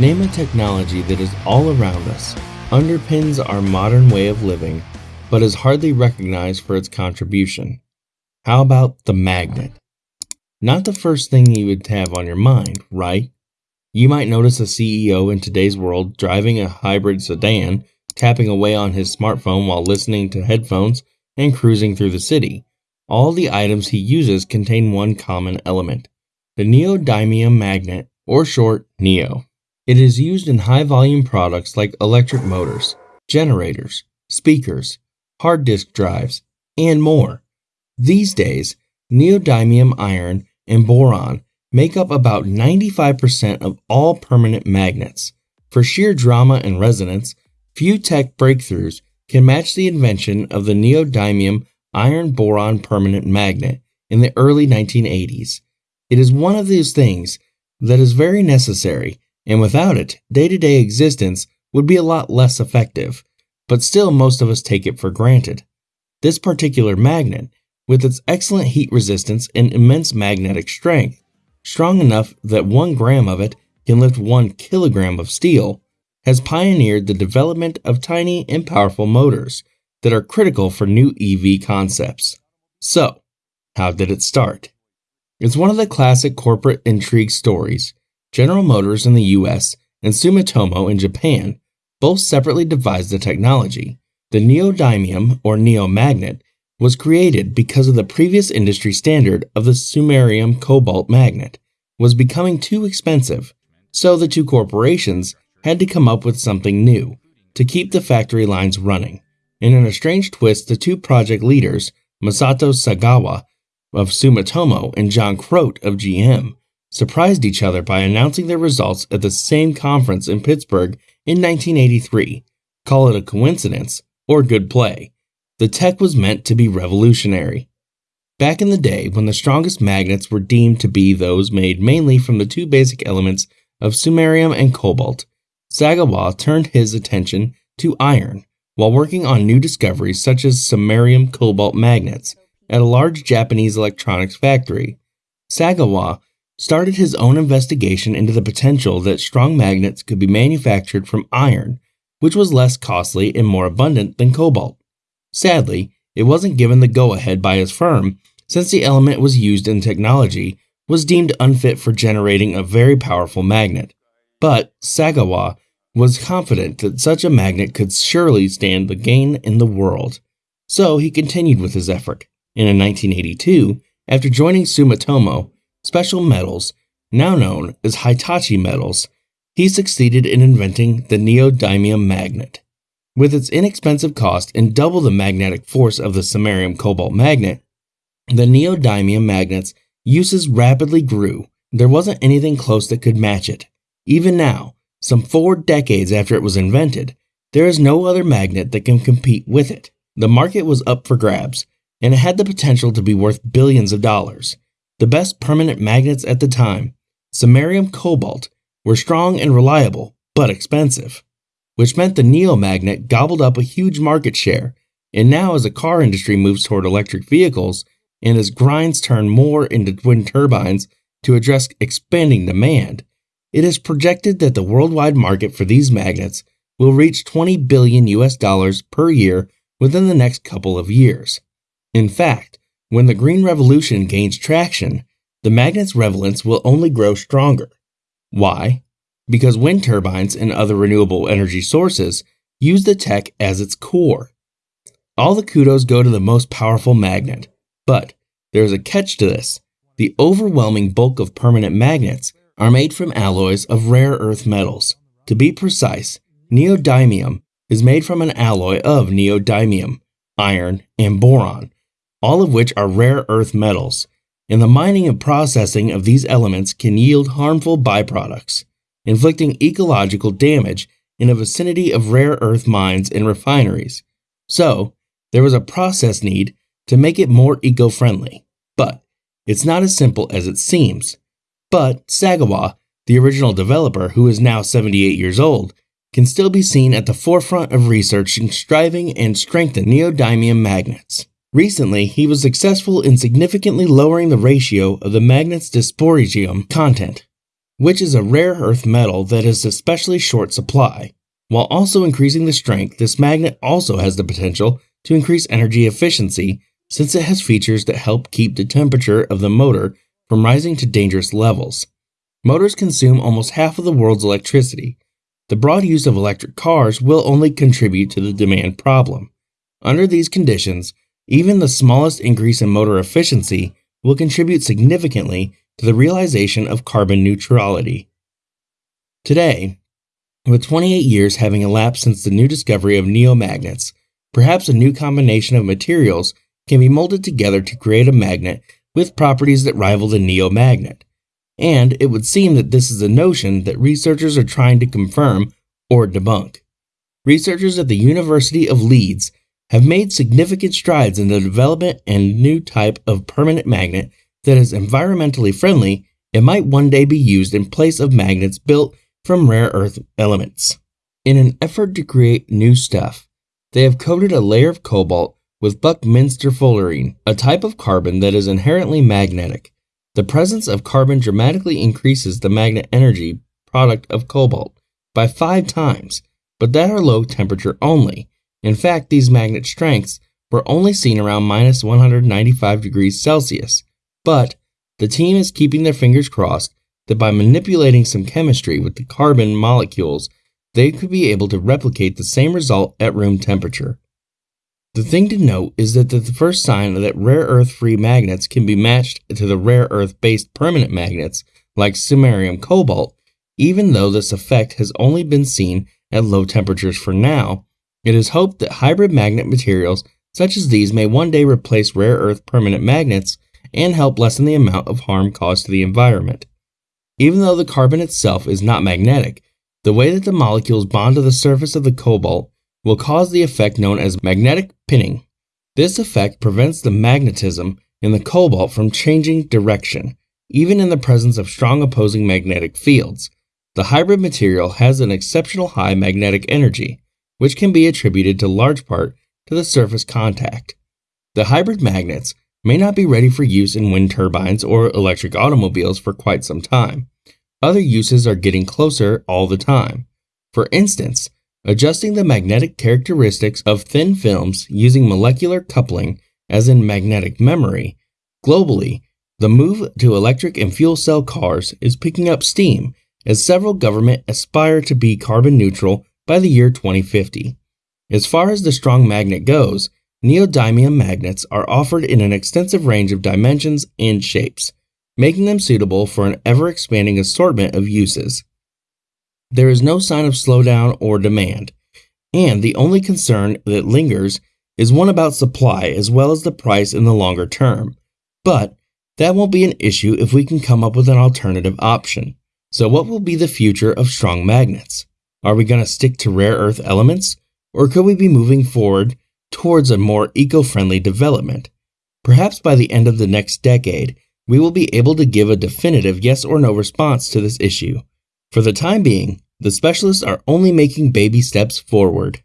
Name a technology that is all around us, underpins our modern way of living, but is hardly recognized for its contribution. How about the magnet? Not the first thing you would have on your mind, right? You might notice a CEO in today's world driving a hybrid sedan, tapping away on his smartphone while listening to headphones and cruising through the city. All the items he uses contain one common element the neodymium magnet, or short, NEO. It is used in high volume products like electric motors, generators, speakers, hard disk drives, and more. These days, neodymium iron and boron make up about 95% of all permanent magnets. For sheer drama and resonance, few tech breakthroughs can match the invention of the neodymium iron boron permanent magnet in the early 1980s. It is one of those things that is very necessary, and without it, day to day existence would be a lot less effective, but still most of us take it for granted. This particular magnet, with its excellent heat resistance and immense magnetic strength, strong enough that one gram of it can lift one kilogram of steel, has pioneered the development of tiny and powerful motors that are critical for new EV concepts. So, how did it start? It's one of the classic corporate intrigue stories. General Motors in the US and Sumitomo in Japan both separately devised the technology. The neodymium or neomagnet was created because of the previous industry standard of the samarium cobalt magnet was becoming too expensive, so the two corporations had to come up with something new to keep the factory lines running. And in a strange twist, the two project leaders, Masato Sagawa of Sumitomo and John Croat of GM surprised each other by announcing their results at the same conference in Pittsburgh in 1983. Call it a coincidence or good play. The tech was meant to be revolutionary. Back in the day, when the strongest magnets were deemed to be those made mainly from the two basic elements of samarium and cobalt, Sagawa turned his attention to iron while working on new discoveries such as samarium cobalt magnets at a large Japanese electronics factory. Sagawa started his own investigation into the potential that strong magnets could be manufactured from iron, which was less costly and more abundant than cobalt. Sadly, it wasn't given the go ahead by his firm since the element was used in technology was deemed unfit for generating a very powerful magnet. But Sagawa was confident that such a magnet could surely stand the gain in the world. So he continued with his effort and in 1982, after joining Sumitomo Special Metals, now known as Hitachi Metals, he succeeded in inventing the neodymium magnet. With its inexpensive cost and double the magnetic force of the samarium cobalt magnet, the neodymium magnet's uses rapidly grew. There wasn't anything close that could match it. Even now, some four decades after it was invented, there is no other magnet that can compete with it. The market was up for grabs, and it had the potential to be worth billions of dollars. The best permanent magnets at the time, samarium cobalt, were strong and reliable, but expensive, which meant the Neo magnet gobbled up a huge market share. And now, as the car industry moves toward electric vehicles and as grinds turn more into wind turbines to address expanding demand, it is projected that the worldwide market for these magnets will reach 20 billion US dollars per year within the next couple of years. In fact, when the Green Revolution gains traction, the magnet's relevance will only grow stronger. Why? Because wind turbines and other renewable energy sources use the tech as its core. All the kudos go to the most powerful magnet, but there is a catch to this. The overwhelming bulk of permanent magnets are made from alloys of rare earth metals. To be precise, neodymium is made from an alloy of neodymium, iron, and boron, all of which are rare earth metals, and the mining and processing of these elements can yield harmful byproducts, inflicting ecological damage in the vicinity of rare earth mines and refineries. So, there was a process need to make it more eco friendly. But it's not as simple as it seems. But Sagawa, the original developer who is now 78 years old, can still be seen at the forefront of researching, striving, and strengthen neodymium magnets. Recently, he was successful in significantly lowering the ratio of the magnet's dysprosium content. which is a rare earth metal that is especially short supply. While also increasing the strength, this magnet also has the potential to increase energy efficiency since it has features that help keep the temperature of the motor from rising to dangerous levels. Motors consume almost half of the world's electricity. The broad use of electric cars will only contribute to the demand problem. Under these conditions, even the smallest increase in motor efficiency will contribute significantly to the realization of carbon neutrality. Today, with 28 years having elapsed since the new discovery of neomagnets, perhaps a new combination of materials can be molded together to create a magnet with properties that rival the neomagnet. And it would seem that this is a notion that researchers are trying to confirm or debunk. Researchers at the University of Leeds have made significant strides in the development and new type of permanent magnet that is environmentally friendly and might one day be used in place of magnets built from rare earth elements. In an effort to create new stuff, they have coated a layer of cobalt with Buckminster fullerene, a type of carbon that is inherently magnetic. The presence of carbon dramatically increases the magnet energy product of cobalt by five times, but that are low temperature only, in fact, these magnet strengths were only seen around minus 195 degrees Celsius, but the team is keeping their fingers crossed that by manipulating some chemistry with the carbon molecules, they could be able to replicate the same result at room temperature. The thing to note is that the first sign that rare earth free magnets can be matched to the rare earth based permanent magnets like samarium cobalt, even though this effect has only been seen at low temperatures for now, it is hoped that hybrid magnet materials such as these may one day replace rare earth permanent magnets and help lessen the amount of harm caused to the environment. Even though the carbon itself is not magnetic, the way that the molecules bond to the surface of the cobalt will cause the effect known as magnetic pinning. This effect prevents the magnetism in the cobalt from changing direction, even in the presence of strong opposing magnetic fields. The hybrid material has an exceptional high magnetic energy, which can be attributed to large part to the surface contact. The hybrid magnets may not be ready for use in wind turbines or electric automobiles for quite some time. Other uses are getting closer all the time. For instance, adjusting the magnetic characteristics of thin films using molecular coupling, as in magnetic memory. Globally, the move to electric and fuel cell cars is picking up steam as several governments aspire to be carbon neutral by the year 2050. As far as the strong magnet goes, neodymium magnets are offered in an extensive range of dimensions and shapes, making them suitable for an ever expanding assortment of uses. There is no sign of slowdown or demand, and the only concern that lingers is one about supply as well as the price in the longer term. But that won't be an issue if we can come up with an alternative option. So, what will be the future of strong magnets? Are we going to stick to rare earth elements? Or could we be moving forward towards a more eco friendly development? Perhaps by the end of the next decade, we will be able to give a definitive yes or no response to this issue. For the time being, the specialists are only making baby steps forward.